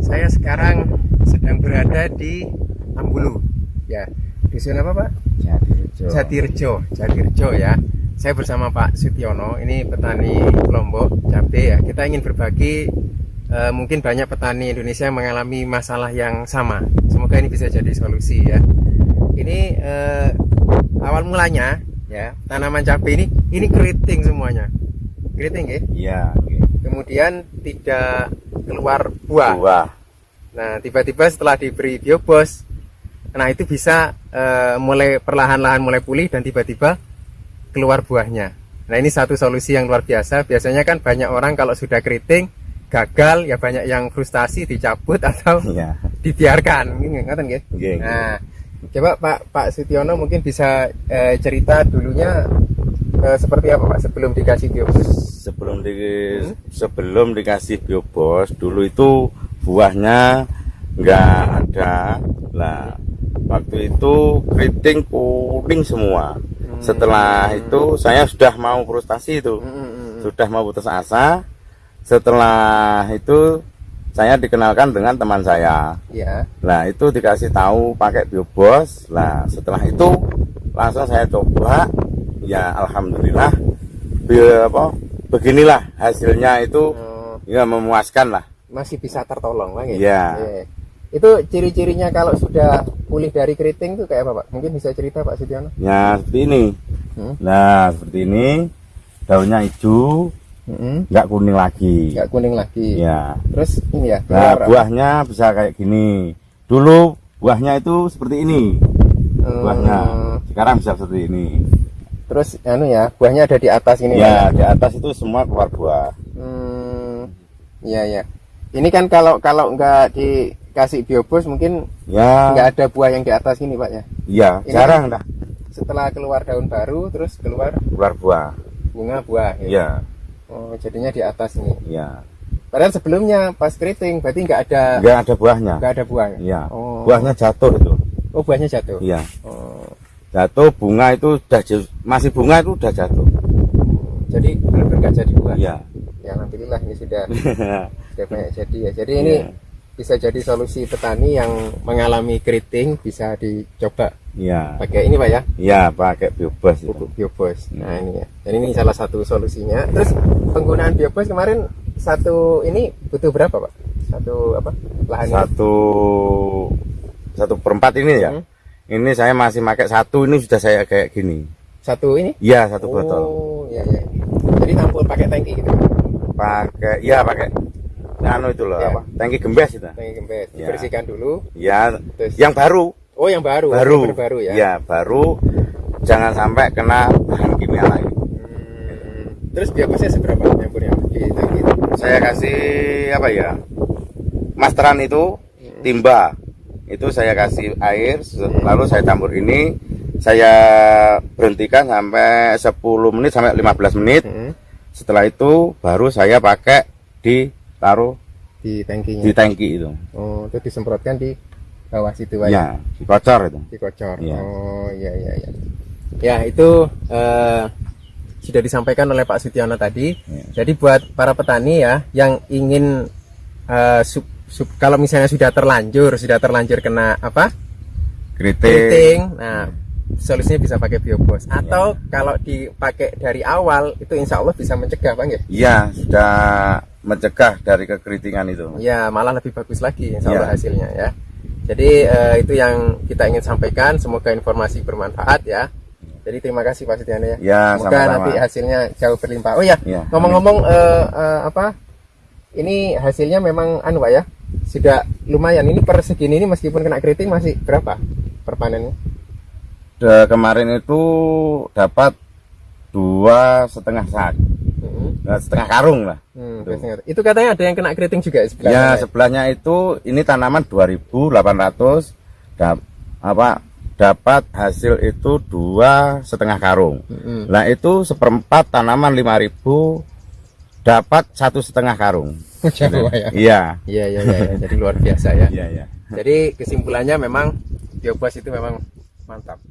saya sekarang sedang berada di Ambulu. Ya, dusun apa Pak? Jatirejo, Jatirejo ya. Saya bersama Pak Sutiono, ini petani Lombok cabai ya. Kita ingin berbagi, eh, mungkin banyak petani Indonesia yang mengalami masalah yang sama. Semoga ini bisa jadi solusi ya. Ini eh, awal mulanya ya tanaman cabai ini, ini keriting semuanya, keriting ya. Iya. Kemudian tidak keluar buah. Buah. Nah, tiba-tiba setelah diberi biobos, nah itu bisa eh, mulai perlahan-lahan mulai pulih dan tiba-tiba keluar buahnya. Nah, ini satu solusi yang luar biasa. Biasanya kan banyak orang kalau sudah keriting gagal ya banyak yang frustasi dicabut atau Iya. dibiarkan. Nggih? Nggih, nggih. Nah, coba Pak Pak Sutiono mungkin bisa eh, cerita dulunya eh, seperti apa Pak sebelum dikasih biobos? Sebelum di sebelum dikasih biobos dulu itu buahnya nggak ada. Lah waktu itu keriting kuning semua. Setelah itu saya sudah mau frustasi itu. Hmm, hmm, hmm. Sudah mau putus asa. Setelah itu saya dikenalkan dengan teman saya. Ya. Nah itu dikasih tahu pakai biobos. Nah setelah itu langsung saya coba. Ya alhamdulillah. Bi- apa, beginilah hasilnya itu Oh, ya memuaskan lah. masih bisa tertolong lagi. Iya. Itu ciri-cirinya kalau sudah pulih dari keriting itu kayak apa Pak? Mungkin bisa cerita Pak Sutiono? Ya seperti ini. Hmm. Nah seperti ini daunnya hijau, nggak kuning lagi. Nggak kuning lagi. Ya. Terus ini ya. Nah buahnya bisa kayak gini. Dulu buahnya itu seperti ini. Hmm, Buahnya sekarang bisa seperti ini. Terus anu ya, buahnya ada di atas ini. Ya di atas itu semua keluar buah. Hmm, iya ya. Ini kan kalau kalau nggak dikasih biobos mungkin Ya. nggak ada buah yang di atas ini Pak ya. Iya, Ini jarang dah Setelah keluar daun baru, terus keluar keluar buah. bunga buah. ya. Iya, Oh, jadinya di atas ini. iya. Padahal sebelumnya pas keriting berarti nggak ada Enggak ada buahnya. nggak ada buah. Iya. Oh. Buahnya jatuh itu. Oh, buahnya jatuh. Iya. Oh, Jatuh bunga itu sudah masih bunga itu sudah jatuh. jadi benar-benar nggak jadi buah. Iya. Ya alhamdulillah ini sudah sudah banyak jadi ya. Jadi ini Iya. bisa jadi solusi petani yang mengalami keriting bisa dicoba Iya. pakai ini Pak ya. Iya, pakai biobos pupuk biobos. Nah ini ya. Dan ini salah satu solusinya. Terus penggunaan biobos kemarin satu ini butuh berapa Pak? Satu apa? Lahannya? Satu satu perempat ini ya. Hmm. Ini saya masih pakai satu ini sudah saya kayak gini. Satu ini? Iya, satu botol. Oh iya iya. Jadi tampul pakai tangki gitu. Pakai iya pakai anu itu loh Ya. apa? Tangki gembes itu. Tangki gembes. Ya. Dibersihkan dulu. Ya, Terus yang baru. Oh yang baru. baru Yang baru ya. ya baru jangan sampai kena bahan kimia lagi Hmm. Terus biobosnya seberapa nyampurnya di tangki itu? saya kasih apa ya masteran itu timba itu saya kasih air lalu saya campur ini saya berhentikan sampai 10 menit sampai 15 menit Hmm. setelah itu baru saya pakai ditaruh Di tangkinya. di tangki itu Oh itu disemprotkan di bawah situ Pak ya dikocor itu dikocor. Iya. Oh iya iya iya. Ya itu eh, sudah disampaikan oleh Pak Sutiono tadi. Iya. Jadi buat para petani ya yang ingin sub- kalau misalnya sudah terlanjur sudah terlanjur kena apa keriting keriting, nah solusinya bisa pakai biobos. Iya. Atau kalau dipakai dari awal itu insya Allah bisa mencegah bang ya. iya sudah mencegah dari kekeritingan itu Ya malah lebih bagus lagi insya Allah Iya. hasilnya ya. Jadi eh, itu yang kita ingin sampaikan. Semoga informasi bermanfaat ya. Jadi terima kasih Pak Setiano ya. Ya, Semoga sama-sama. nanti hasilnya jauh berlimpah. Oh ya, Ya, ngomong-ngomong eh, eh, apa? Ini hasilnya memang anu Pak ya. Sudah lumayan. Ini per segini ini meskipun kena keriting masih berapa per panennya? Da- kemarin itu dapat dua setengah sak Hmm. Nah, setengah karung lah Hmm. Itu katanya ada yang kena keriting juga sebelah ya sana sebelahnya itu ini tanaman 2800 dap, apa dapat hasil itu dua setengah karung Hmm. nah itu seperempat tanaman 5000 dapat satu setengah karung Pak ya. iya Iya iya iya. iya. Jadi luar biasa ya. iya iya Jadi kesimpulannya memang biobas itu memang mantap.